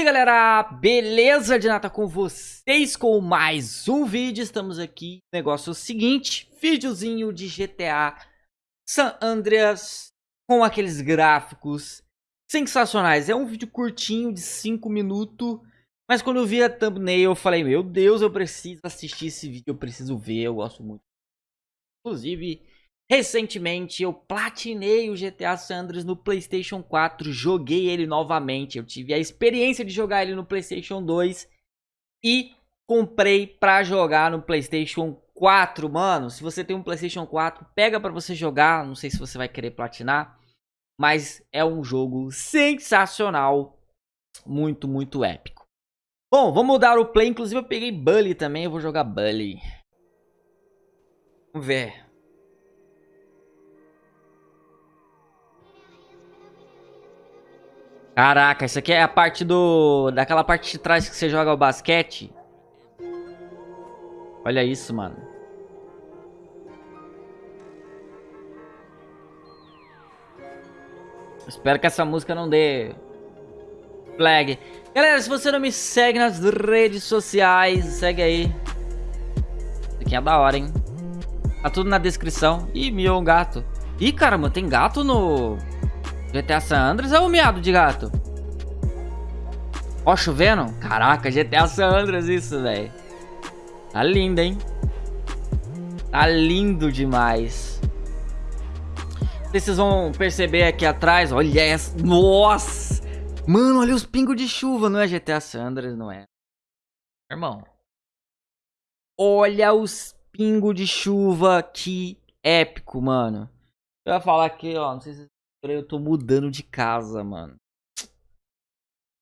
E aí galera, beleza de nata com vocês com mais um vídeo, estamos aqui, negócio é o seguinte, videozinho de GTA San Andreas com aqueles gráficos sensacionais, é um vídeo curtinho de 5 minutos, mas quando eu vi a thumbnail eu falei, meu Deus, eu preciso assistir esse vídeo, eu preciso ver, eu gosto muito, inclusive Recentemente eu platinei o GTA San Andreas no Playstation 4, joguei ele novamente, eu tive a experiência de jogar ele no Playstation 2 e comprei pra jogar no Playstation 4, mano. Se você tem um Playstation 4, pega pra você jogar, não sei se você vai querer platinar, mas é um jogo sensacional, muito, muito épico. Bom, vamos mudar o play, inclusive eu peguei Bully também, eu vou jogar Bully. Vamos ver. Caraca, isso aqui é a parte do... Daquela parte de trás que você joga o basquete. Olha isso, mano. Espero que essa música não dê... Flag. Galera, se você não me segue nas redes sociais, segue aí. Isso aqui é da hora, hein? Tá tudo na descrição. Ih, miou um gato. Ih, caramba, tem gato no... GTA San Andreas é o miado de gato? Ó, chovendo? Caraca, GTA San Andreas isso, velho. Tá lindo, hein? Tá lindo demais. Vocês vão perceber aqui atrás, olha essa... Nossa! Mano, olha os pingos de chuva, não é GTA San Andreas, não é? Irmão. Olha os pingos de chuva, que épico, mano. Eu ia falar aqui, ó, não sei se eu tô mudando de casa, mano.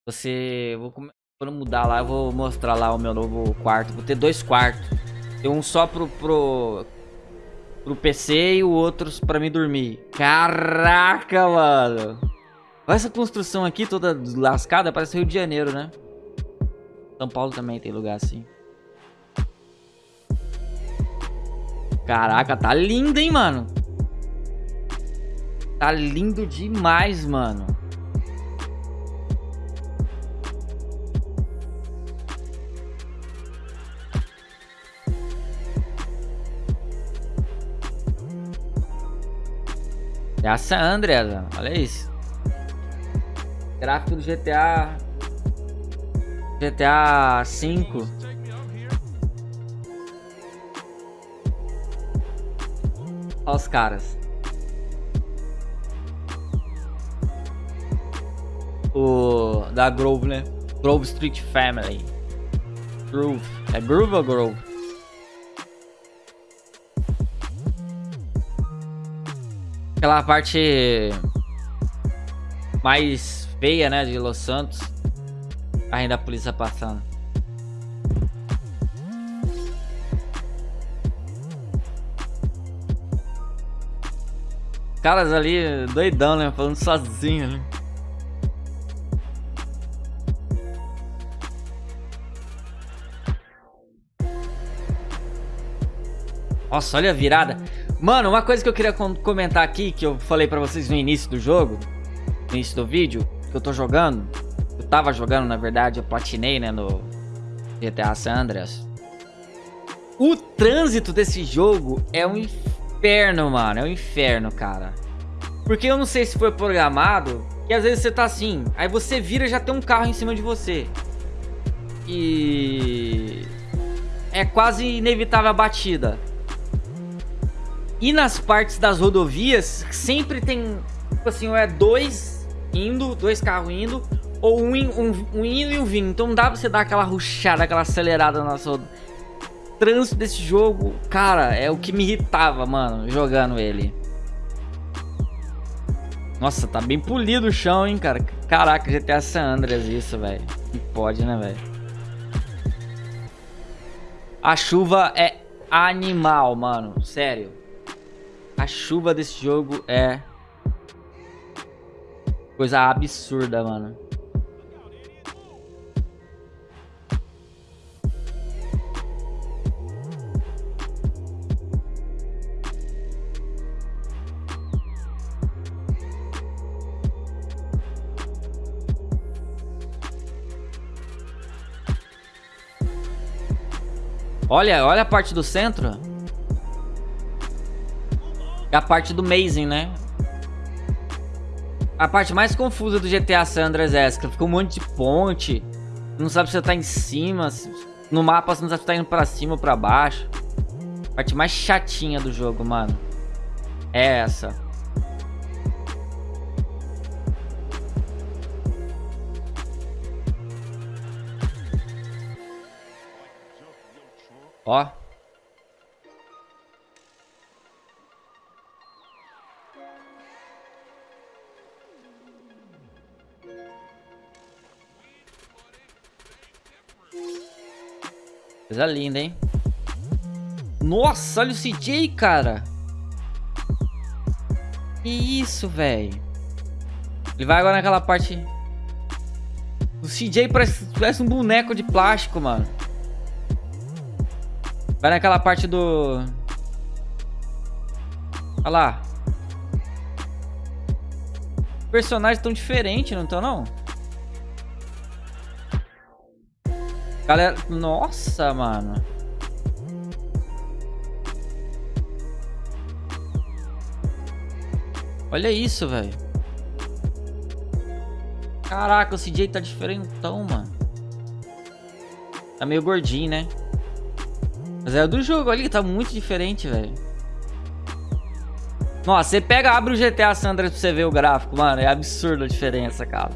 Você... Vou, quando mudar lá, eu vou mostrar lá o meu novo quarto. Vou ter dois quartos. Tem um só pro... pro pro PC e o outro pra mim dormir. Caraca, mano. Olha essa construção aqui toda lascada, parece Rio de Janeiro, né? São Paulo também tem lugar assim. Caraca, tá lindo, hein, mano? Tá lindo demais, mano. É a San Andreas, olha isso. Gráfico do GTA... GTA 5. Olha os caras. Da Grove, né? Grove Street Family. Groove. É Groove ou Grove? Aquela parte mais feia, né, de Los Santos. Ainda a polícia passando. Caras ali doidão, né? Falando sozinho, né? Nossa, olha a virada. Mano, uma coisa que eu queria comentar aqui, que eu falei pra vocês no início do jogo, no início do vídeo, que eu tô jogando. Eu tava jogando, na verdade, eu platinei, né, no GTA San Andreas. O trânsito desse jogo é um inferno, mano. É um inferno, cara. Porque eu não sei se foi programado, que às vezes você tá assim, aí você vira e já tem um carro em cima de você. E... É quase inevitável a batida. E nas partes das rodovias, sempre tem, tipo assim, é dois indo, dois carros indo, ou um, um, um indo e um vindo. Então dá pra você dar aquela ruchada, aquela acelerada na sua... Trânsito desse jogo, cara, é o que me irritava, mano, jogando ele. Nossa, tá bem polido o chão, hein, cara. Caraca, GTA San Andreas isso, velho. Pode, né, velho? A chuva é animal, mano. Sério. A chuva desse jogo é... Coisa absurda, mano. Olha, olha a parte do centro. É a parte do Mazing, né? A parte mais confusa do GTA San Andreas é essa. Fica um monte de ponte. Não sabe se você tá em cima. No mapa você não sabe se tá indo pra cima ou pra baixo. A parte mais chatinha do jogo, mano. É essa. Ó. Coisa linda, hein? Nossa, olha o CJ, cara. Que isso, velho. Ele vai agora naquela parte... O CJ parece, parece um boneco de plástico, mano. Vai naquela parte do... Olha lá. Personagens tão diferentes, não estão não? Galera, nossa, mano. Olha isso, velho. Caraca, o CJ tá diferentão, mano. Tá meio gordinho, né? Mas é do jogo ali, tá muito diferente, velho. Nossa, você pega, abre o GTA Sandra pra você ver o gráfico, mano. É absurda a diferença, cara.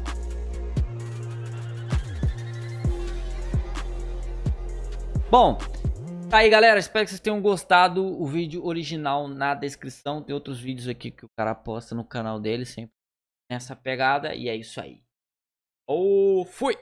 Bom, tá aí, galera. Espero que vocês tenham gostado. O vídeo original na descrição. Tem outros vídeos aqui que o cara posta no canal dele, sempre nessa pegada. E é isso aí. Ou fui!